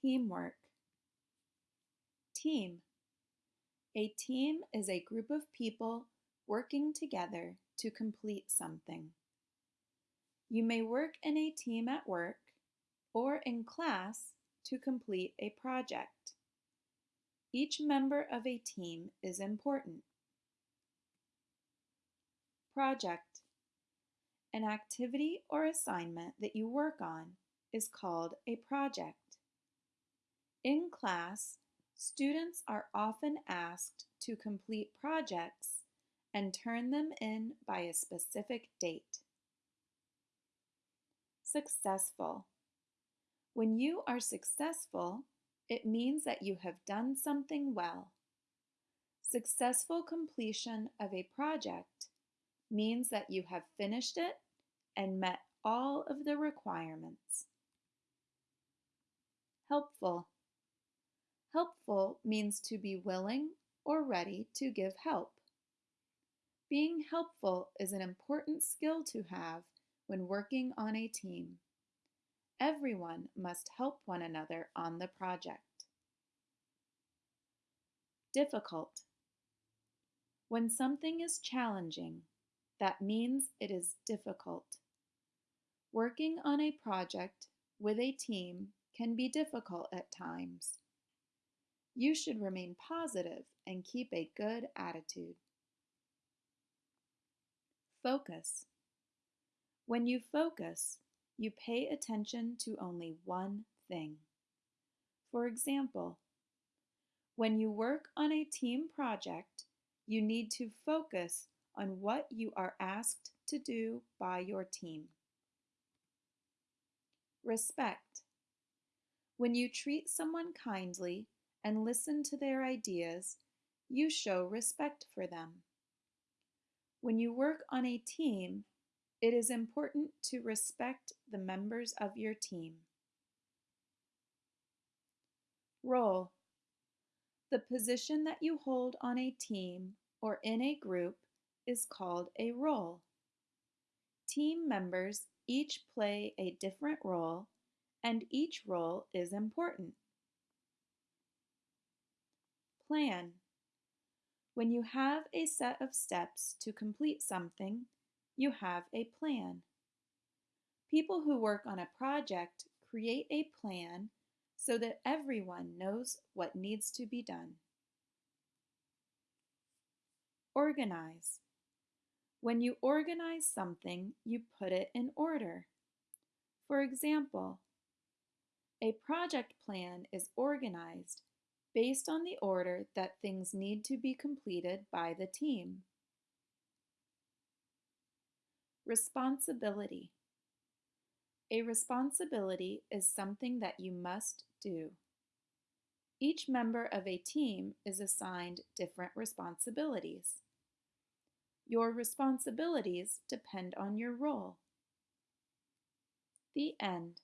Teamwork. Team. A team is a group of people working together to complete something. You may work in a team at work or in class to complete a project. Each member of a team is important. Project. An activity or assignment that you work on is called a project. In class, students are often asked to complete projects and turn them in by a specific date. Successful. When you are successful, it means that you have done something well. Successful completion of a project means that you have finished it and met all of the requirements. Helpful. Helpful means to be willing or ready to give help. Being helpful is an important skill to have when working on a team. Everyone must help one another on the project. Difficult. When something is challenging, that means it is difficult. Working on a project with a team can be difficult at times. You should remain positive and keep a good attitude. Focus. When you focus, you pay attention to only one thing. For example, when you work on a team project, you need to focus on what you are asked to do by your team. Respect. When you treat someone kindly and listen to their ideas, you show respect for them. When you work on a team, it is important to respect the members of your team. Role. The position that you hold on a team or in a group is called a role. Team members each play a different role and each role is important. Plan. When you have a set of steps to complete something, you have a plan. People who work on a project create a plan so that everyone knows what needs to be done. Organize. When you organize something, you put it in order. For example, a project plan is organized based on the order that things need to be completed by the team. Responsibility. A responsibility is something that you must do. Each member of a team is assigned different responsibilities. Your responsibilities depend on your role. The end.